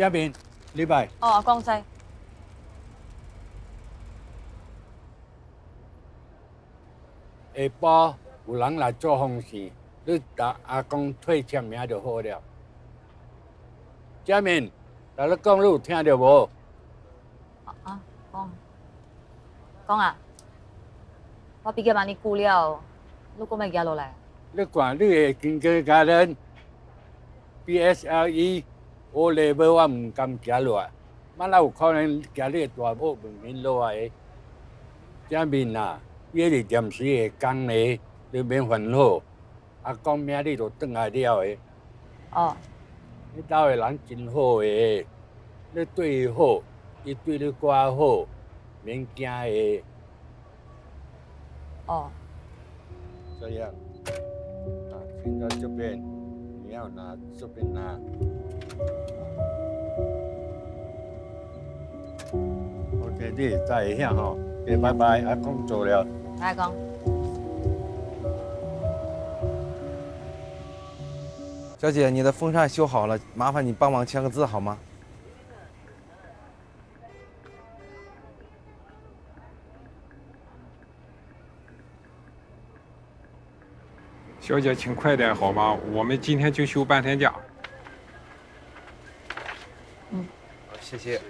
嘉敏，你来。哦，江西。下包有人来做红事，你打阿公退签名就好了。佳敏，在你公路听到无？啊，公，公啊，我比较忙，你顾了，你过麦家路来。你管，你系经哥家人，B S L E。O level 我唔敢行落来，万那有可能行你的大某门面落来的。正面啊，你是暂时的工呢，你免烦恼。啊，讲明日就转来了的。哦，你兜的人真好诶，你对伊好，伊对你搁较好，免惊诶。哦，这样，啊，现在这边你要拿，这边拿。OK，你在一下吼，OK，拜拜，阿公走了。阿公。小姐，你的风扇修好了，麻烦你帮忙签个字好吗？小姐，请快点好吗？我们今天就休半天假。嗯，好，谢谢。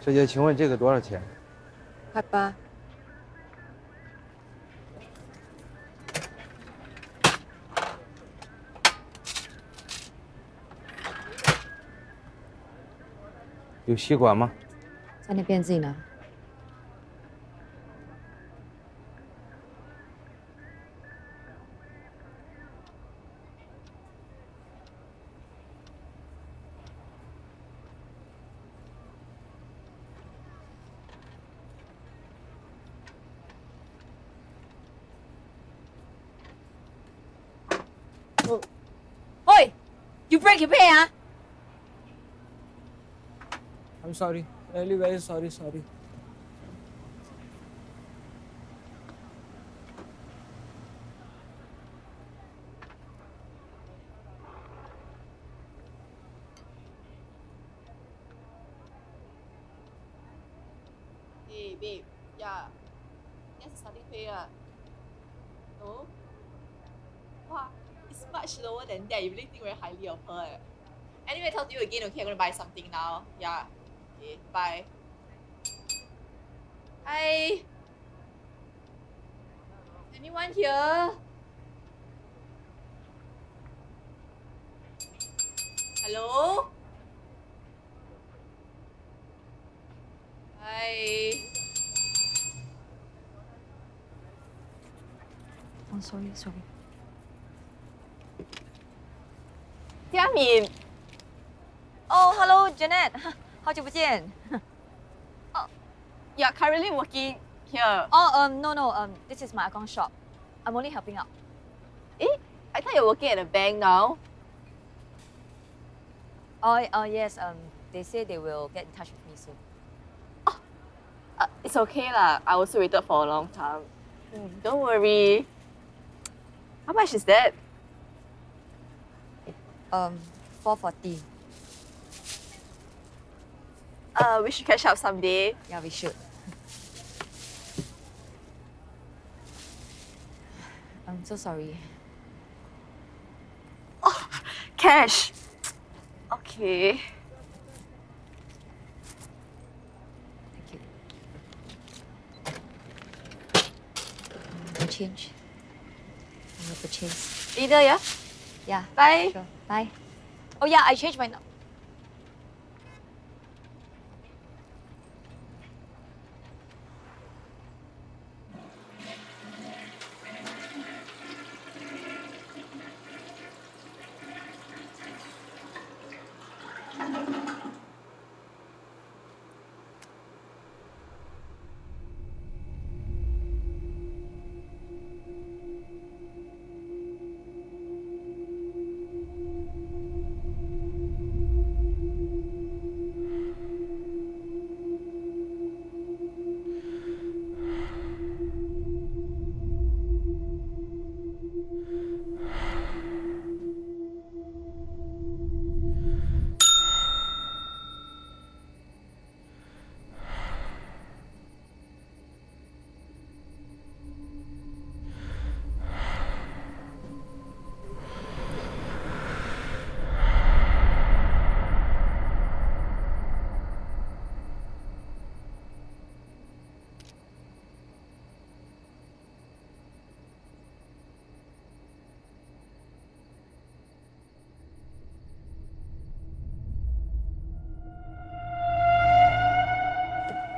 小姐，请问这个多少钱？块八。有吸管吗？在那边自己拿。Break your pay 啊？I'm sorry. Really very sorry, sorry. Hey, babe. Yeah. That's starting pay ah. No? Wow, it's much lower than that. You really think very highly of her. Anyway, talk to you again, okay? I'm gonna buy something now. Yeah. Okay, bye. Hi. Anyone here? Hello? Hi. Oh, sorry, sorry. 佳敏 Oh, hello, Janet. 好久不见。 you're currently working here. Oh, um, no, no, um, this is my account shop. I'm only helping out. Eh? I thought you're working at a bank now. Oh, oh yes, um, they say they will get in touch with me soon. Uh, it's okay lah. I also waited for a long time. Mm, Don't worry. How much is that? Um, 440. Uh, we should catch up someday. Yeah, we should. I'm so sorry. Oh, Cash. Okay. Thank you. Change. I will purchase. Either, yeah? Yeah. Bye. Sure. Bye. Oh yeah, I changed my number.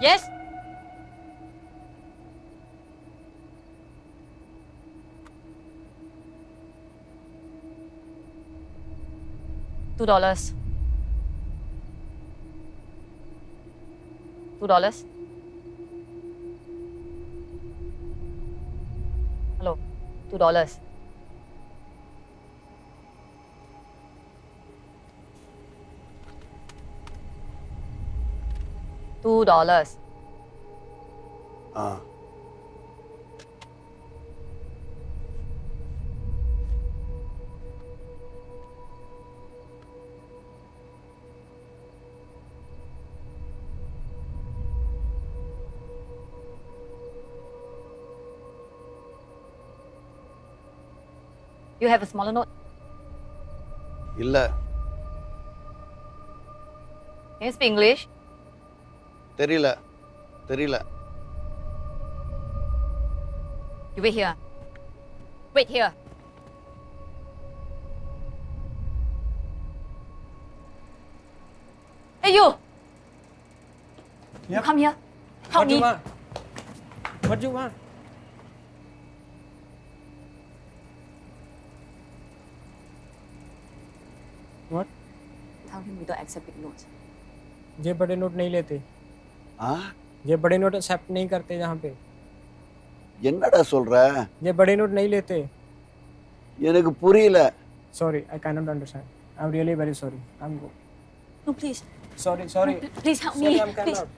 Yes. Two dollars. Two dollars. Hello. Two dollars. Two dollars. 啊， You have a smaller note? இல்லை Can you speak English? தெரியல தெரியல You wait here. Wait here. Hey you! You Yep. come here. Help what me. you want? What you want? What? Tell him we don't accept big notes. ये बड़े note नहीं लेते ஆ ये बड़े note accept नहीं करते यहाँ पे என்னடா சொல்ற ये बड़े नोट नहीं लेते எனக்கு புரியல sorry I can not understand I am really very sorry I am go No, please. Sorry sorry No, pl- please help Sorry, me. I'm Please. cannot.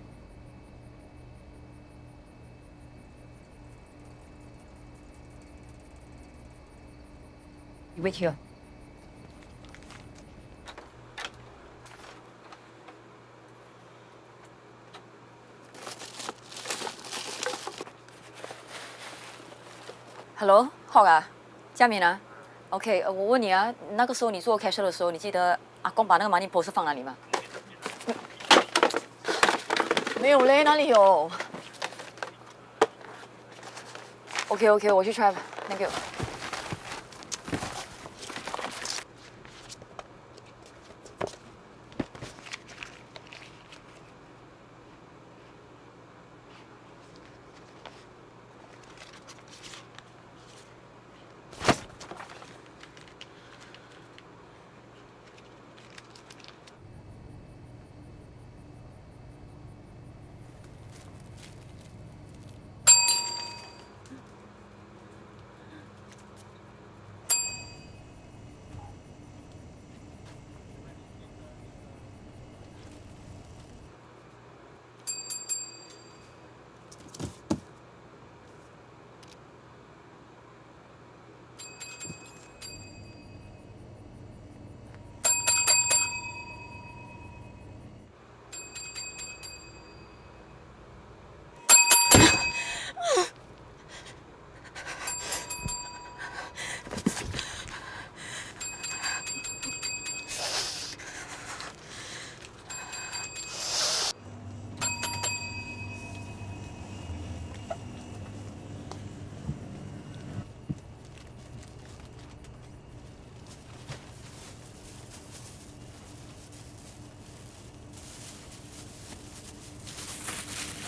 You wait here. Hello, 浩啊，佳敏啊，OK，我问你啊，那个时候你做 cashier 的时候，你记得阿公把那个 money post 放哪里吗？没有嘞，哪里有？OK OK，我去 try 吧，Thank you。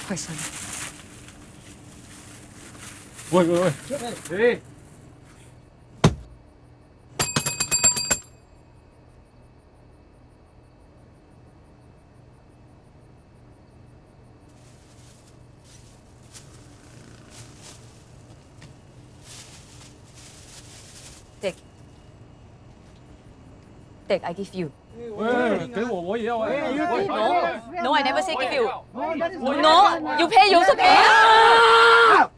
快算了。喂喂喂，哎， Take. Take, I give you. 喂，给我我也要哎， No, no, I never say give you. You also pay.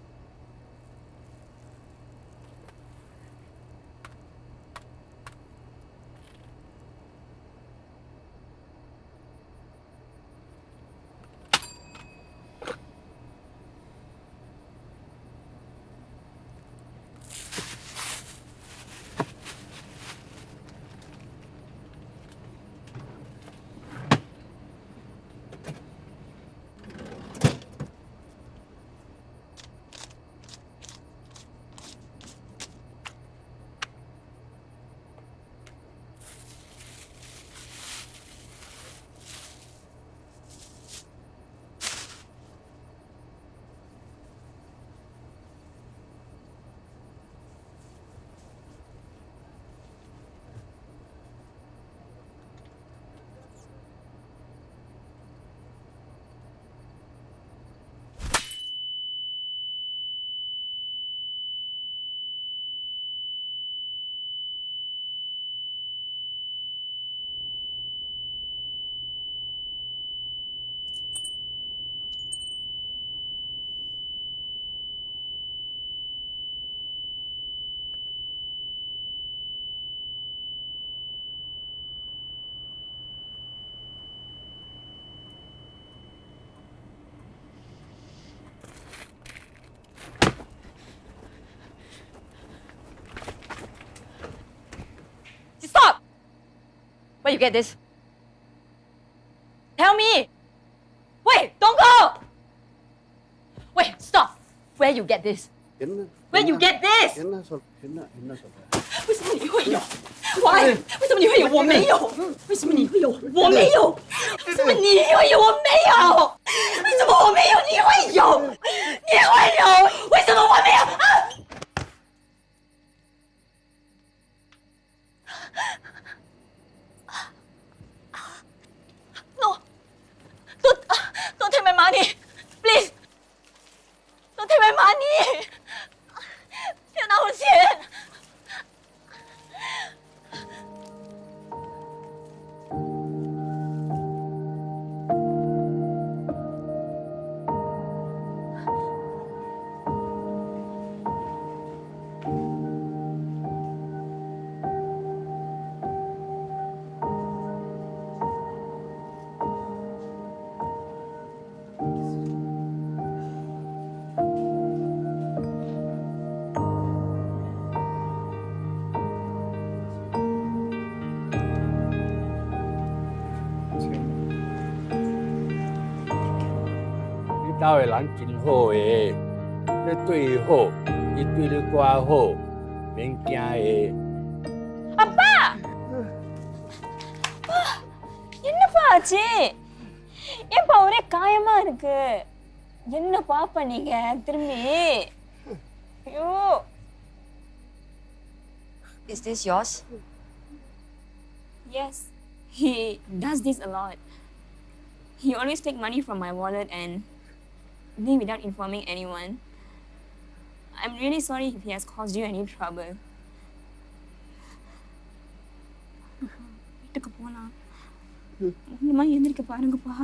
Where you get this? Tell me! Wait, don't go! Wait, stop! Where you get this? என்ன Where you get this? என்ன சொல் என்ன என்ன சொல்ற 为什么你会有？Why？为什么你会有？我没有。为什么你会有？我没有。为什么你会有？我没有。为什么我没有？你会有？ 你兜的人真好诶，你对伊好，伊对你寡好，免惊诶。 என்னப்பா ஆச்சு ஏன்பா ஒரே காயமா இருக்கு என்னப்பா பண்ணீங்க திரும்பி ஐயோ Is this yours? yes he does this a lot he always take money from my wallet and Me without informing anyone. I'm really sorry if he has caused you any trouble. வீட்டுக்கு போகலாம் அம்மா எந்திரிக்க பாருங்கப்பா